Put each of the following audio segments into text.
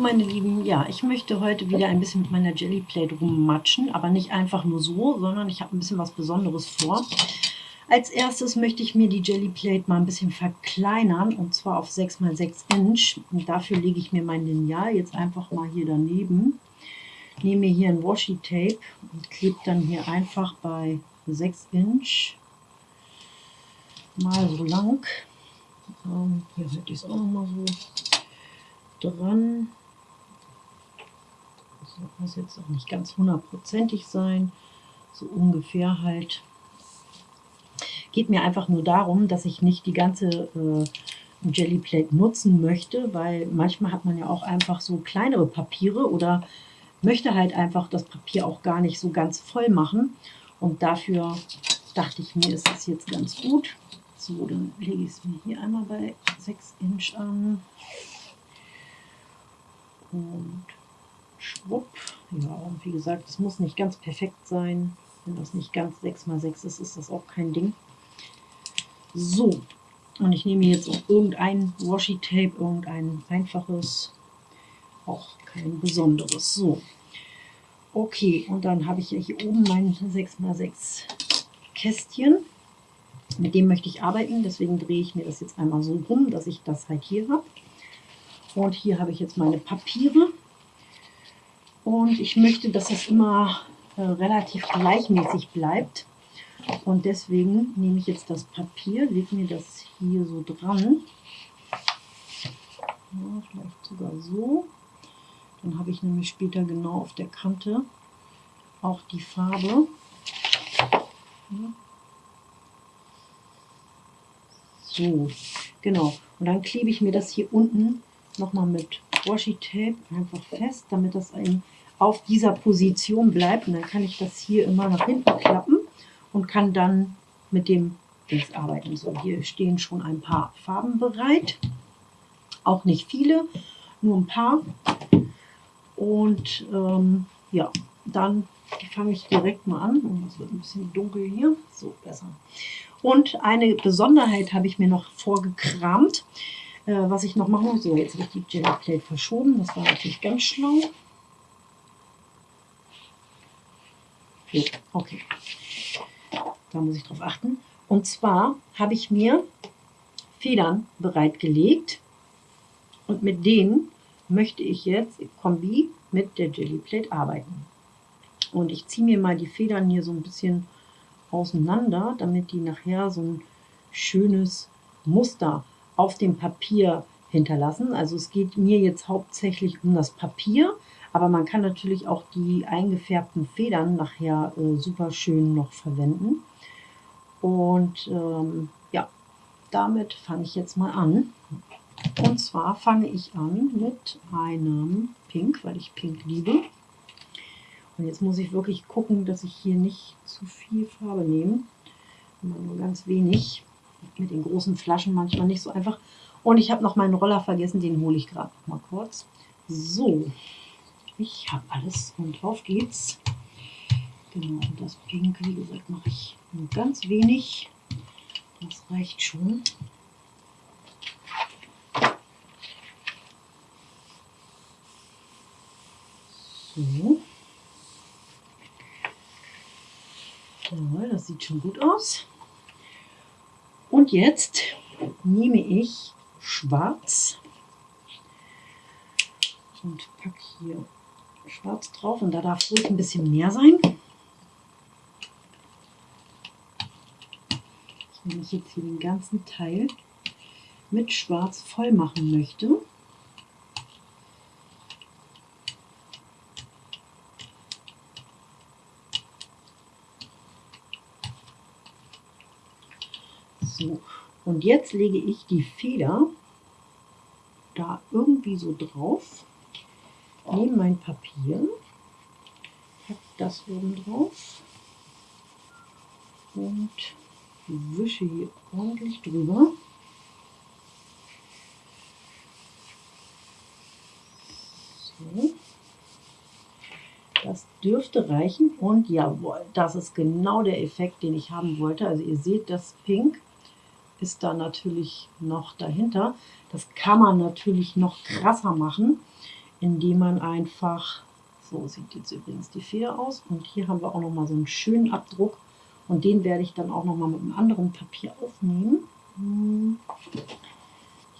Meine Lieben, ja, ich möchte heute wieder ein bisschen mit meiner Jelly Plate rummatschen, aber nicht einfach nur so, sondern ich habe ein bisschen was Besonderes vor. Als erstes möchte ich mir die Jelly Plate mal ein bisschen verkleinern und zwar auf 6x6 Inch. Und dafür lege ich mir mein Lineal jetzt einfach mal hier daneben. Nehme mir hier ein Washi Tape und klebe dann hier einfach bei 6 Inch mal so lang. Ähm, hier hätte ich es auch mal so dran. Das muss jetzt auch nicht ganz hundertprozentig sein. So ungefähr halt geht mir einfach nur darum, dass ich nicht die ganze äh, Jellyplate nutzen möchte, weil manchmal hat man ja auch einfach so kleinere Papiere oder möchte halt einfach das Papier auch gar nicht so ganz voll machen. Und dafür dachte ich mir, ist es jetzt ganz gut. So, dann lege ich es mir hier einmal bei 6 Inch an. Und schwupp. Ja, und wie gesagt, es muss nicht ganz perfekt sein. Wenn das nicht ganz 6 x 6 ist, ist das auch kein Ding. So, und ich nehme jetzt auch irgendein Washi-Tape, irgendein einfaches, auch kein besonderes. So, okay, und dann habe ich hier oben mein 6x6 Kästchen. Mit dem möchte ich arbeiten, deswegen drehe ich mir das jetzt einmal so rum, dass ich das halt hier habe. Und hier habe ich jetzt meine Papiere. Und ich möchte, dass es immer äh, relativ gleichmäßig bleibt. Und deswegen nehme ich jetzt das Papier, lege mir das hier so dran. Ja, vielleicht sogar so. Dann habe ich nämlich später genau auf der Kante auch die Farbe. Ja. So, genau. Und dann klebe ich mir das hier unten nochmal mit Washi-Tape einfach fest, damit das auf dieser Position bleibt. Und dann kann ich das hier immer nach hinten klappen und kann dann mit dem Dings arbeiten. So, hier stehen schon ein paar Farben bereit. Auch nicht viele, nur ein paar. Und ähm, ja, dann fange ich direkt mal an. Und es wird ein bisschen dunkel hier. So, besser. Und eine Besonderheit habe ich mir noch vorgekramt, äh, was ich noch machen muss. So, jetzt habe ich die Jelly Plate verschoben. Das war natürlich ganz schlau. So, okay. Da muss ich drauf achten. Und zwar habe ich mir Federn bereitgelegt und mit denen möchte ich jetzt Kombi mit der Jelly Plate arbeiten. Und ich ziehe mir mal die Federn hier so ein bisschen auseinander, damit die nachher so ein schönes Muster auf dem Papier hinterlassen. Also es geht mir jetzt hauptsächlich um das Papier, aber man kann natürlich auch die eingefärbten Federn nachher äh, super schön noch verwenden. Und ähm, ja, damit fange ich jetzt mal an. Und zwar fange ich an mit einem Pink, weil ich Pink liebe. Und jetzt muss ich wirklich gucken, dass ich hier nicht zu viel Farbe nehme. Immer nur ganz wenig. Mit den großen Flaschen manchmal nicht so einfach. Und ich habe noch meinen Roller vergessen, den hole ich gerade mal kurz. So, ich habe alles und auf geht's. Genau, und das Pink, wie gesagt, mache ich nur ganz wenig. Das reicht schon. So. Ja, das sieht schon gut aus. Und jetzt nehme ich schwarz und packe hier schwarz drauf. Und da darf ruhig ein bisschen mehr sein. wenn ich jetzt hier den ganzen Teil mit Schwarz voll machen möchte. So, und jetzt lege ich die Feder da irgendwie so drauf, nehme mein Papier, packe das oben drauf und wische hier ordentlich drüber. So. Das dürfte reichen und jawohl, das ist genau der Effekt, den ich haben wollte. Also ihr seht, das Pink ist da natürlich noch dahinter. Das kann man natürlich noch krasser machen, indem man einfach, so sieht jetzt übrigens die Feder aus und hier haben wir auch noch mal so einen schönen Abdruck und den werde ich dann auch noch mal mit einem anderen Papier aufnehmen. Hm.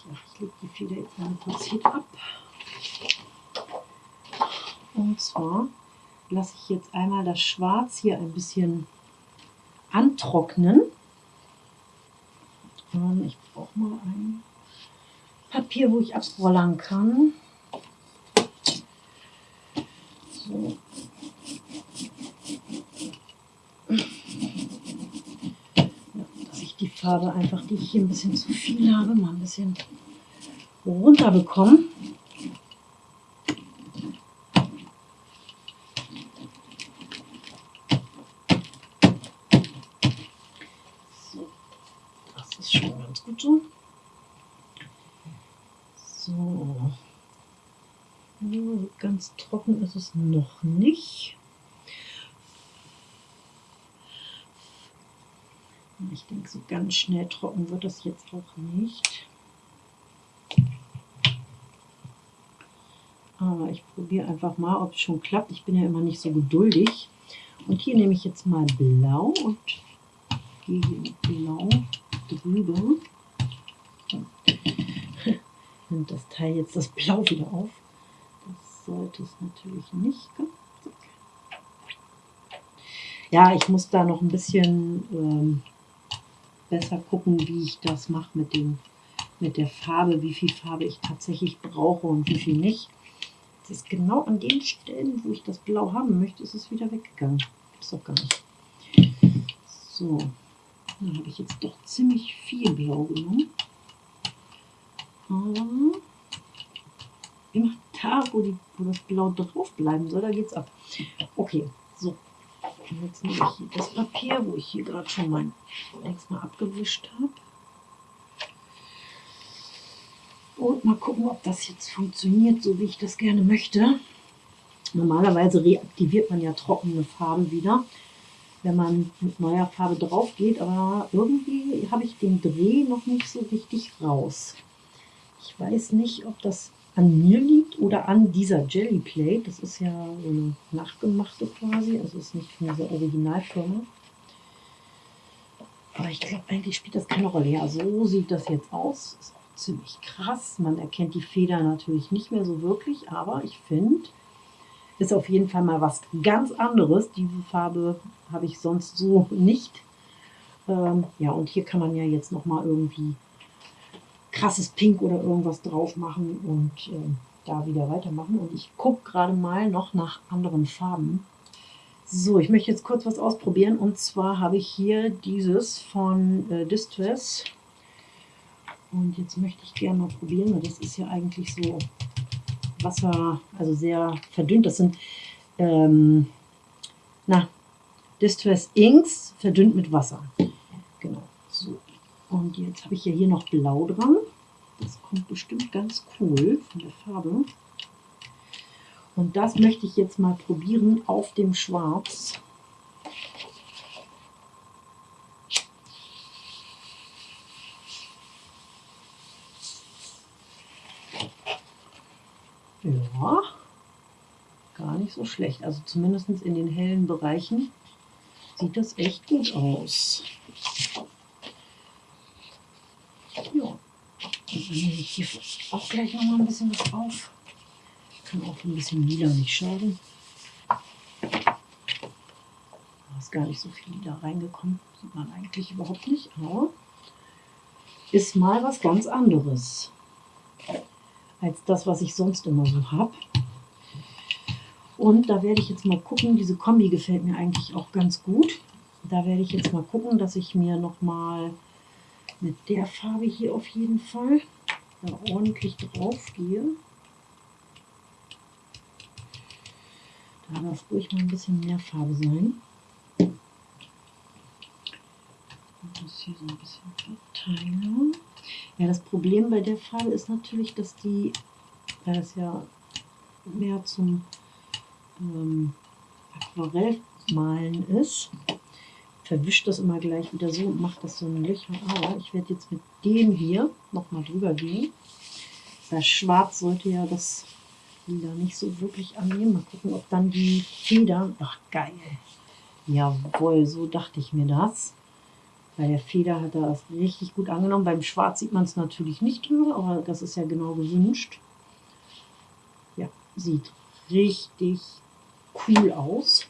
Ich lege die Feder jetzt mal kurz hier ab. Und zwar lasse ich jetzt einmal das Schwarz hier ein bisschen antrocknen. Ich brauche mal ein Papier, wo ich abrollern kann. So. dass ich die Farbe einfach, die ich hier ein bisschen zu viel habe, mal ein bisschen runter bekomme. Ganz trocken ist es noch nicht. Ich denke, so ganz schnell trocken wird das jetzt auch nicht. Aber ich probiere einfach mal, ob es schon klappt. Ich bin ja immer nicht so geduldig. Und hier nehme ich jetzt mal blau und gehe mit blau drüber. Nimmt das Teil jetzt das Blau wieder auf sollte es natürlich nicht. Ja, ich muss da noch ein bisschen ähm, besser gucken, wie ich das mache mit, mit der Farbe, wie viel Farbe ich tatsächlich brauche und wie viel nicht. Es ist genau an den Stellen, wo ich das Blau haben möchte, ist es wieder weggegangen. Ist doch gar nicht. So, dann habe ich jetzt doch ziemlich viel Blau genommen. Aber immer da, wo, die, wo das Blau drauf bleiben soll, da geht's ab. Okay, so. Und jetzt nehme ich das Papier, wo ich hier gerade schon mein extra abgewischt habe. Und mal gucken, ob das jetzt funktioniert, so wie ich das gerne möchte. Normalerweise reaktiviert man ja trockene Farben wieder, wenn man mit neuer Farbe drauf geht. Aber irgendwie habe ich den Dreh noch nicht so richtig raus. Ich weiß nicht, ob das an mir liegt oder an dieser Jelly Plate. Das ist ja so eine nachgemachte quasi, also ist nicht von dieser Originalfirma. Aber ich glaube, eigentlich spielt das keine Rolle. Ja, so sieht das jetzt aus. Ist auch ziemlich krass. Man erkennt die Feder natürlich nicht mehr so wirklich, aber ich finde, ist auf jeden Fall mal was ganz anderes. Diese Farbe habe ich sonst so nicht. Ähm, ja, und hier kann man ja jetzt noch mal irgendwie krasses Pink oder irgendwas drauf machen und äh, da wieder weitermachen. Und ich gucke gerade mal noch nach anderen Farben. So, ich möchte jetzt kurz was ausprobieren. Und zwar habe ich hier dieses von äh, Distress. Und jetzt möchte ich gerne mal probieren, weil das ist ja eigentlich so Wasser, also sehr verdünnt. Das sind, ähm, na, Distress Inks verdünnt mit Wasser. Und jetzt habe ich ja hier noch Blau dran. Das kommt bestimmt ganz cool von der Farbe. Und das möchte ich jetzt mal probieren auf dem Schwarz. Ja, gar nicht so schlecht. Also zumindest in den hellen Bereichen sieht das echt gut aus. nehme ich hier auch gleich noch mal ein bisschen was auf. Kann auch ein bisschen lila nicht schaden. Da ist gar nicht so viel lila reingekommen. Sieht man eigentlich überhaupt nicht, aber ist mal was ganz anderes als das, was ich sonst immer so habe. Und da werde ich jetzt mal gucken, diese Kombi gefällt mir eigentlich auch ganz gut. Da werde ich jetzt mal gucken, dass ich mir noch mal mit der Farbe hier auf jeden Fall da ordentlich drauf gehe. Da darf ruhig mal ein bisschen mehr Farbe sein. Und das hier so ein bisschen verteilen. Ja, das Problem bei der Farbe ist natürlich, dass die, weil das ja mehr zum ähm, Aquarellmalen ist, verwischt das immer gleich wieder so und macht das so ein Löcher. Aber ich werde jetzt mit dem hier nochmal drüber gehen. Das Schwarz sollte ja das Lila nicht so wirklich annehmen. Mal gucken, ob dann die Federn... Ach, geil. Jawohl, so dachte ich mir das. Bei der Feder hat er das richtig gut angenommen. Beim Schwarz sieht man es natürlich nicht drüber, aber das ist ja genau gewünscht. Ja, sieht richtig cool aus.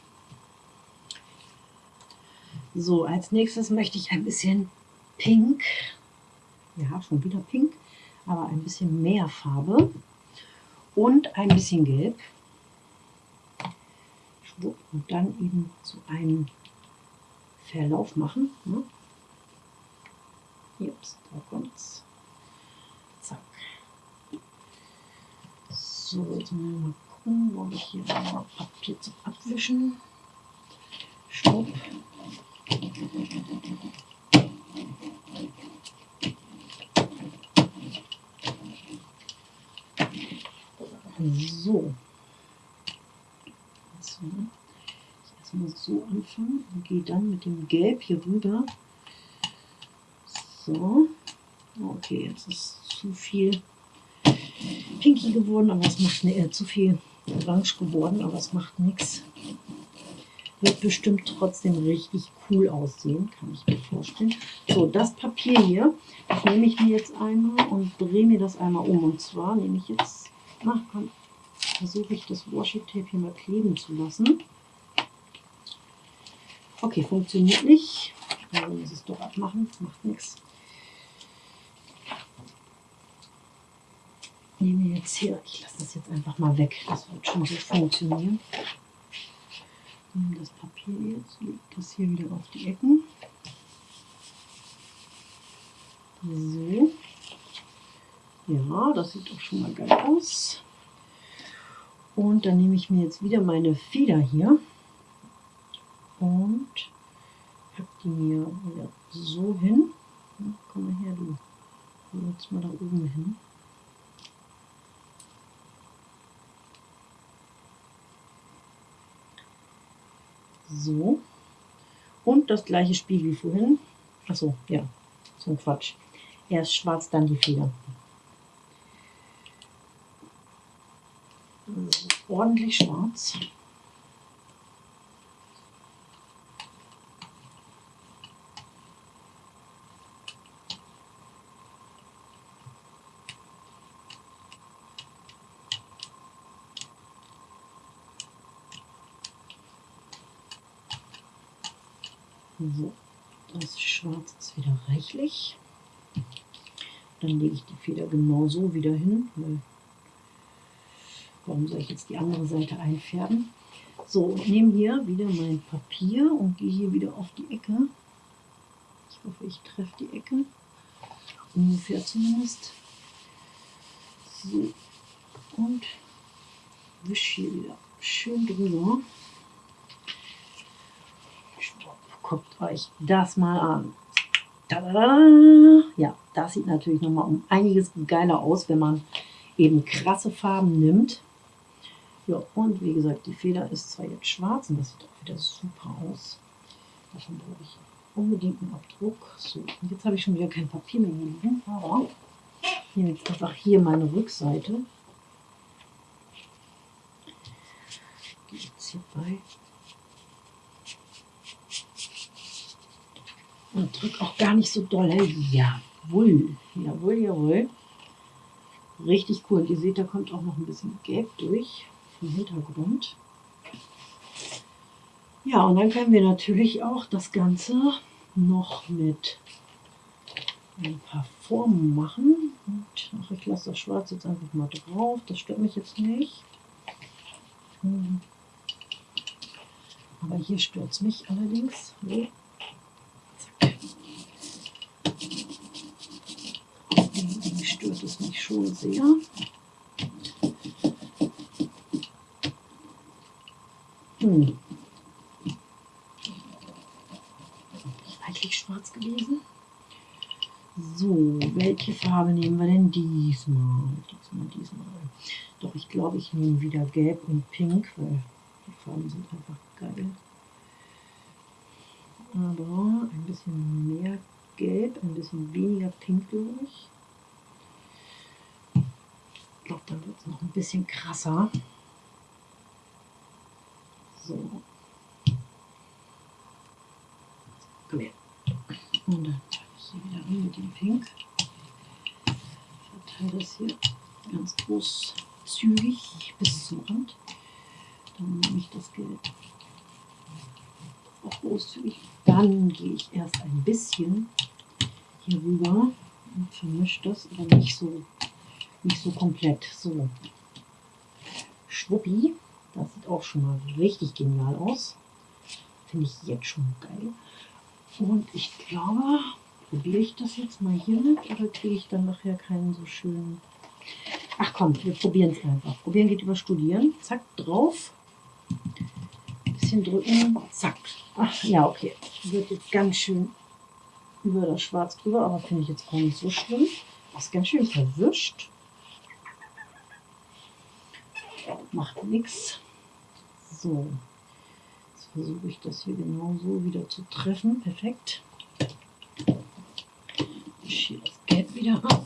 So, als nächstes möchte ich ein bisschen Pink. Ja, schon wieder Pink, aber ein bisschen mehr Farbe und ein bisschen Gelb. Und dann eben so einen Verlauf machen. Ne? Ups, da kommt's. Zack. So, jetzt mal gucken, wo ich hier Papier zum Abwischen. Stopp. So. Also, erstmal so anfangen und gehe dann mit dem Gelb hier rüber. So. Okay, jetzt ist zu viel pinky geworden, aber es macht ne, äh, zu viel orange geworden, aber es macht nichts. Wird bestimmt trotzdem richtig cool aussehen, kann ich mir vorstellen. So, das Papier hier, das nehme ich mir jetzt einmal und drehe mir das einmal um. Und zwar nehme ich jetzt, na komm, versuche ich das Washi Tape hier mal kleben zu lassen. Okay, funktioniert nicht. Also muss es doch abmachen, macht nichts. Nehme jetzt hier, ich lasse das jetzt einfach mal weg, das wird schon so funktionieren. Nehme das Papier jetzt, lege das hier wieder auf die Ecken. So. Ja, das sieht doch schon mal geil aus. Und dann nehme ich mir jetzt wieder meine Feder hier und habe die mir wieder so hin. komm mal her, du. Jetzt mal da oben hin. So. Und das gleiche Spiel wie vorhin. Achso, ja, so ein Quatsch. Erst schwarz, dann die Feder. ordentlich schwarz. So, das Schwarz ist wieder reichlich. Dann lege ich die Feder genau so wieder hin, weil Warum soll ich jetzt die andere Seite einfärben? So, und nehme hier wieder mein Papier und gehe hier wieder auf die Ecke. Ich hoffe, ich treffe die Ecke. Ungefähr zumindest. So, und wische hier wieder schön drüber. Guckt euch das mal an. Tada! Ja, das sieht natürlich nochmal um einiges geiler aus, wenn man eben krasse Farben nimmt. Ja, und wie gesagt, die Feder ist zwar jetzt schwarz und das sieht auch wieder super aus. Davon brauche ich unbedingt einen Abdruck. So, und jetzt habe ich schon wieder kein Papier mehr hier liegen, aber nehme jetzt einfach hier meine Rückseite. Gehe jetzt hier Und drücke auch gar nicht so doll. Jawohl, jawohl, jawohl. Richtig cool. Und ihr seht, da kommt auch noch ein bisschen Gelb durch im Hintergrund. Ja, und dann können wir natürlich auch das Ganze noch mit ein paar Formen machen. Und ach, ich lasse das Schwarz jetzt einfach mal drauf. Das stört mich jetzt nicht. Hm. Aber hier stört es mich allerdings. So. Zack. Irgendwie stört es mich schon sehr. Hm. Eigentlich schwarz gewesen. So, welche Farbe nehmen wir denn diesmal? Diesmal, diesmal. Doch, ich glaube, ich nehme wieder Gelb und Pink, weil die Farben sind einfach geil. Aber ein bisschen mehr Gelb, ein bisschen weniger Pink, glaube ich. Glaube, dann wird es noch ein bisschen krasser. So. Komm her. Und dann hier wieder rein mit dem Pink. Verteile das hier ganz großzügig bis zum Rand. Dann nehme ich das Gelb auch großzügig. Dann gehe ich erst ein bisschen hier rüber und vermische das, aber nicht so, nicht so komplett. So, Schwuppi, das sieht auch schon mal richtig genial aus. Finde ich jetzt schon geil. Und ich glaube, probiere ich das jetzt mal hier mit oder kriege ich dann nachher keinen so schönen... Ach komm, wir probieren es einfach. Probieren geht über Studieren. Zack, drauf. Bisschen drücken. Zack. Ach ja, okay. Wird jetzt ganz schön über das Schwarz drüber, aber finde ich jetzt auch nicht so schlimm. Das ist ganz schön verwischt. Macht nichts. So, jetzt versuche ich das hier genau so wieder zu treffen. Perfekt. Ich schiebe das Gelb wieder ab.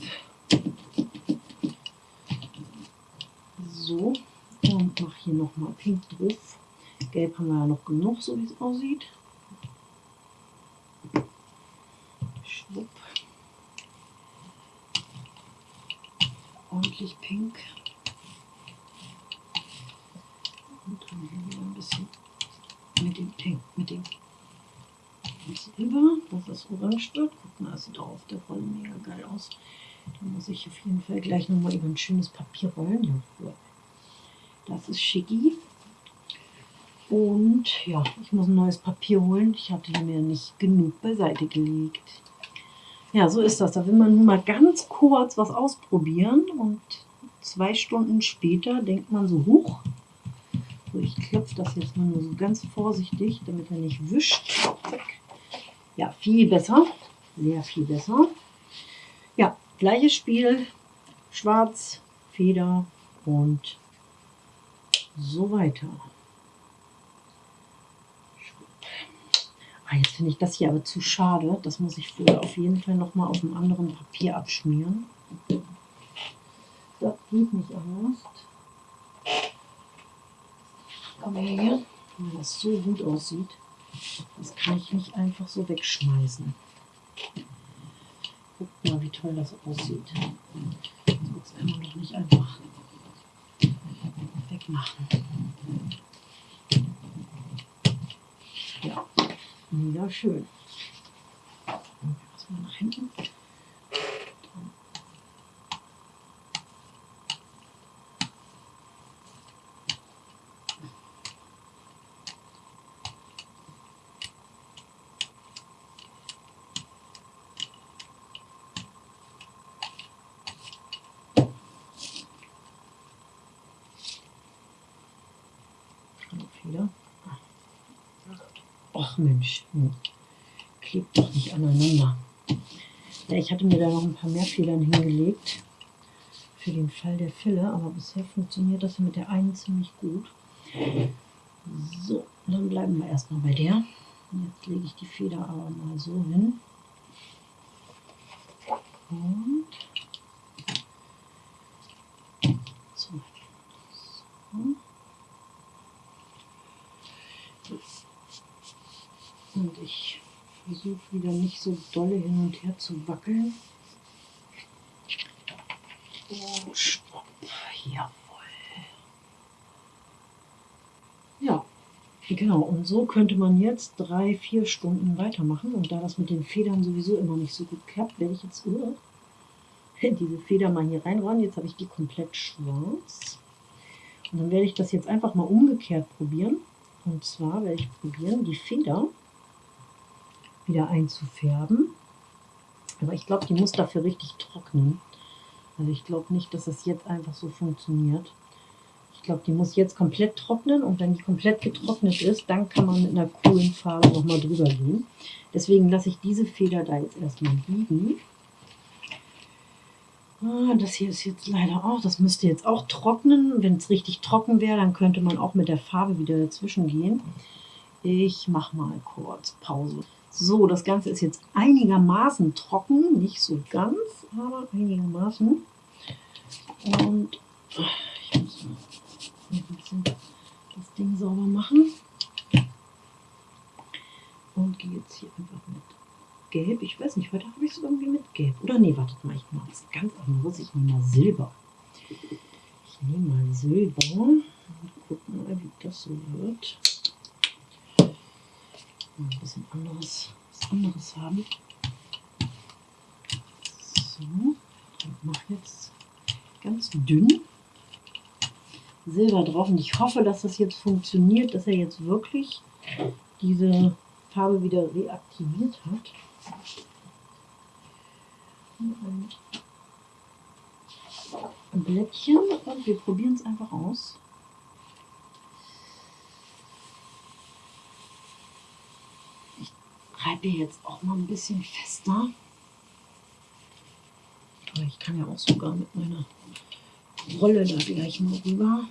So, und mache hier nochmal Pink drauf. Gelb haben wir ja noch genug, so wie es aussieht. Schwupp. Ordentlich pink. Und dann hier wieder ein bisschen mit dem Pink, mit dem rüber, dass das orange wird. Guck mal, das sieht auch auf der Rolle mega geil aus. Da muss ich auf jeden Fall gleich nochmal über ein schönes Papier rollen. Ja, das ist schicki. Und ja, ich muss ein neues Papier holen. Ich hatte mir nicht genug beiseite gelegt. Ja, so ist das. Da will man nur mal ganz kurz was ausprobieren und zwei Stunden später denkt man so, hoch. So, ich klopfe das jetzt mal nur so ganz vorsichtig, damit er nicht wischt. Ja, viel besser. Sehr viel besser. Ja, gleiches Spiel. Schwarz, Feder und so weiter. Ah, jetzt finde ich das hier aber zu schade. Das muss ich vorher auf jeden Fall noch mal auf einem anderen Papier abschmieren. Das geht nicht anders. Aber hier, wenn das so gut aussieht, das kann ich nicht einfach so wegschmeißen. Guckt mal, wie toll das aussieht. Das kann man doch nicht einfach wegmachen. Ja. Mega schön. Erstmal nach hinten. Ach Mensch, hm. klebt doch nicht aneinander. Ja, ich hatte mir da noch ein paar mehr Federn hingelegt für den Fall der Fille, aber bisher funktioniert das mit der einen ziemlich gut. So, dann bleiben wir erstmal bei der. Jetzt lege ich die Feder aber mal so hin. Und so. so. Und ich versuche wieder nicht so dolle hin und her zu wackeln. Und stopp. Jawohl. Ja, genau. Und so könnte man jetzt drei, vier Stunden weitermachen. Und da das mit den Federn sowieso immer nicht so gut klappt, werde ich jetzt uh, diese Feder mal hier reinräumen. Jetzt habe ich die komplett schwarz. Und dann werde ich das jetzt einfach mal umgekehrt probieren. Und zwar werde ich probieren, die Feder wieder einzufärben. Aber ich glaube, die muss dafür richtig trocknen. Also ich glaube nicht, dass das jetzt einfach so funktioniert. Ich glaube, die muss jetzt komplett trocknen und wenn die komplett getrocknet ist, dann kann man mit einer coolen Farbe nochmal drüber gehen. Deswegen lasse ich diese Feder da jetzt erstmal liegen. Ah, das hier ist jetzt leider auch, das müsste jetzt auch trocknen. Wenn es richtig trocken wäre, dann könnte man auch mit der Farbe wieder dazwischen gehen. Ich mache mal kurz Pause. So, das Ganze ist jetzt einigermaßen trocken, nicht so ganz, aber einigermaßen. Und Ich muss mal ein bisschen das Ding sauber machen. Und gehe jetzt hier einfach mit Gelb. Ich weiß nicht, heute habe ich es irgendwie mit Gelb. Oder nee, wartet mal, ich mache was ganz anderes. Ich nehme mal Silber. Ich nehme mal Silber und gucken mal, wie das so wird. Ein bisschen anderes, was anderes haben. So, ich mache jetzt ganz dünn Silber drauf und ich hoffe, dass das jetzt funktioniert, dass er jetzt wirklich diese Farbe wieder reaktiviert hat. Ein Blättchen und wir probieren es einfach aus. Reibe jetzt auch mal ein bisschen fester. Ich kann ja auch sogar mit meiner Rolle da gleich mal rüber.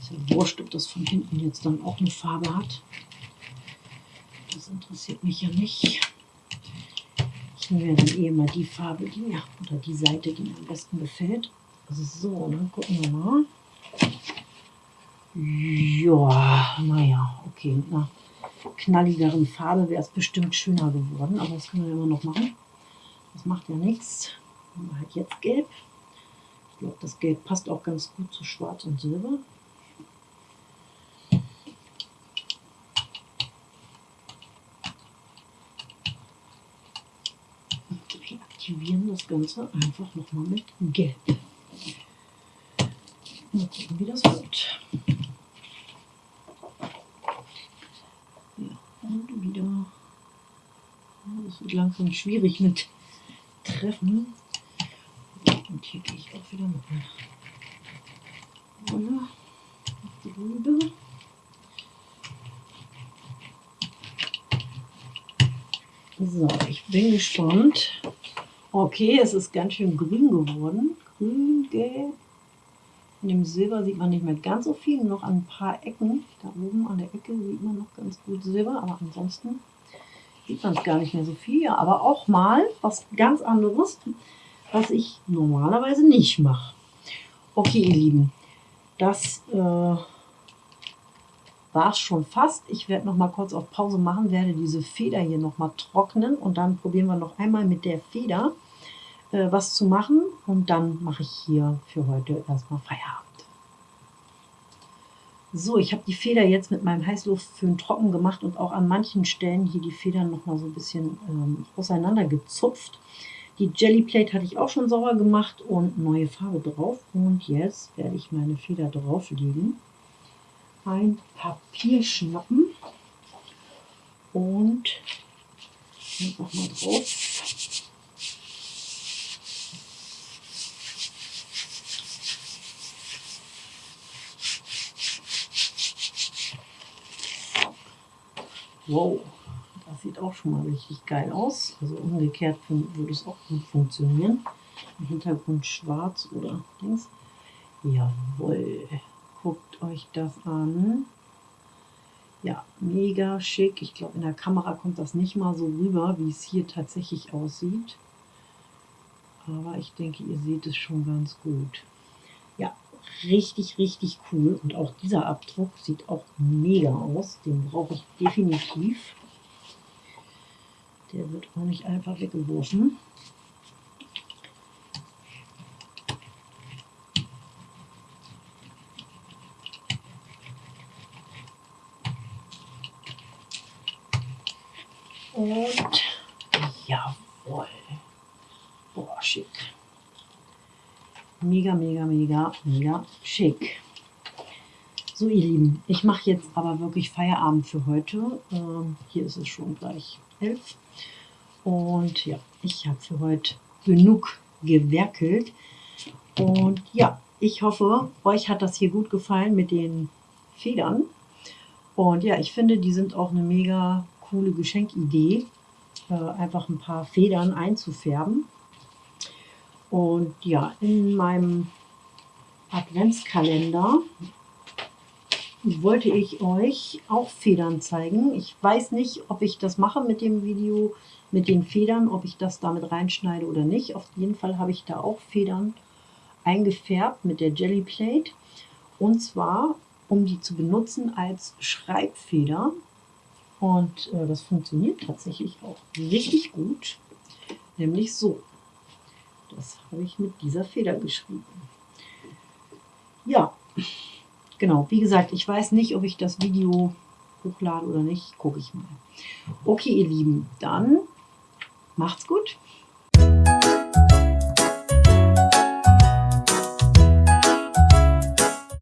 Ist ja wurscht, ob das von hinten jetzt dann auch eine Farbe hat. Das interessiert mich ja nicht. Ich nehme dann eh mal die Farbe, die mir, oder die Seite, die mir am besten gefällt. Also so, dann gucken wir mal. Ja, naja, okay. Einer knalligeren Farbe wäre es bestimmt schöner geworden, aber das können wir immer noch machen. Das macht ja nichts. Nehmen wir halt jetzt gelb. Ich glaube, das Gelb passt auch ganz gut zu Schwarz und Silber. Und reaktivieren das Ganze einfach nochmal mit Gelb. Mal gucken, wie das wird. Ja, und wieder. Das wird langsam schwierig mit Treffen. Und hier gehe ich auch wieder mit einer Rolle drüber. So, ich bin gespannt. Okay, es ist ganz schön grün geworden. Grün, gelb. In dem Silber sieht man nicht mehr ganz so viel, noch an ein paar Ecken. Da oben an der Ecke sieht man noch ganz gut Silber, aber ansonsten sieht man es gar nicht mehr so viel. Aber auch mal was ganz anderes was ich normalerweise nicht mache. Okay, ihr Lieben, das äh, war es schon fast. Ich werde noch mal kurz auf Pause machen, werde diese Feder hier noch mal trocknen und dann probieren wir noch einmal mit der Feder äh, was zu machen und dann mache ich hier für heute erstmal Feierabend. So, ich habe die Feder jetzt mit meinem Heißluftföhn trocken gemacht und auch an manchen Stellen hier die Federn noch mal so ein bisschen ähm, auseinander gezupft. Die Jellyplate hatte ich auch schon sauber gemacht und neue Farbe drauf. Und jetzt werde ich meine Feder drauflegen. Ein Papier schnappen und einfach mal drauf. Wow. Das sieht auch schon mal richtig geil aus. Also umgekehrt würde es auch gut funktionieren. Im Hintergrund schwarz oder links. Jawohl. Guckt euch das an. Ja, mega schick. Ich glaube, in der Kamera kommt das nicht mal so rüber, wie es hier tatsächlich aussieht. Aber ich denke, ihr seht es schon ganz gut. Ja, richtig, richtig cool. Und auch dieser Abdruck sieht auch mega aus. Den brauche ich definitiv. Der wird auch nicht einfach weggeworfen. Und jawohl. Boah, schick. Mega, mega, mega, mega schick. So ihr Lieben, ich mache jetzt aber wirklich Feierabend für heute. Ähm, hier ist es schon gleich elf. Und ja, ich habe für heute genug gewerkelt. Und ja, ich hoffe, euch hat das hier gut gefallen mit den Federn. Und ja, ich finde, die sind auch eine mega coole Geschenkidee, äh, einfach ein paar Federn einzufärben. Und ja, in meinem Adventskalender wollte ich euch auch Federn zeigen. Ich weiß nicht, ob ich das mache mit dem Video mit den Federn, ob ich das damit reinschneide oder nicht. Auf jeden Fall habe ich da auch Federn eingefärbt mit der Jelly Plate. Und zwar, um die zu benutzen als Schreibfeder. Und äh, das funktioniert tatsächlich auch richtig gut. Nämlich so. Das habe ich mit dieser Feder geschrieben. Ja, genau. Wie gesagt, ich weiß nicht, ob ich das Video hochlade oder nicht. Gucke ich mal. Okay, ihr Lieben, dann macht's gut.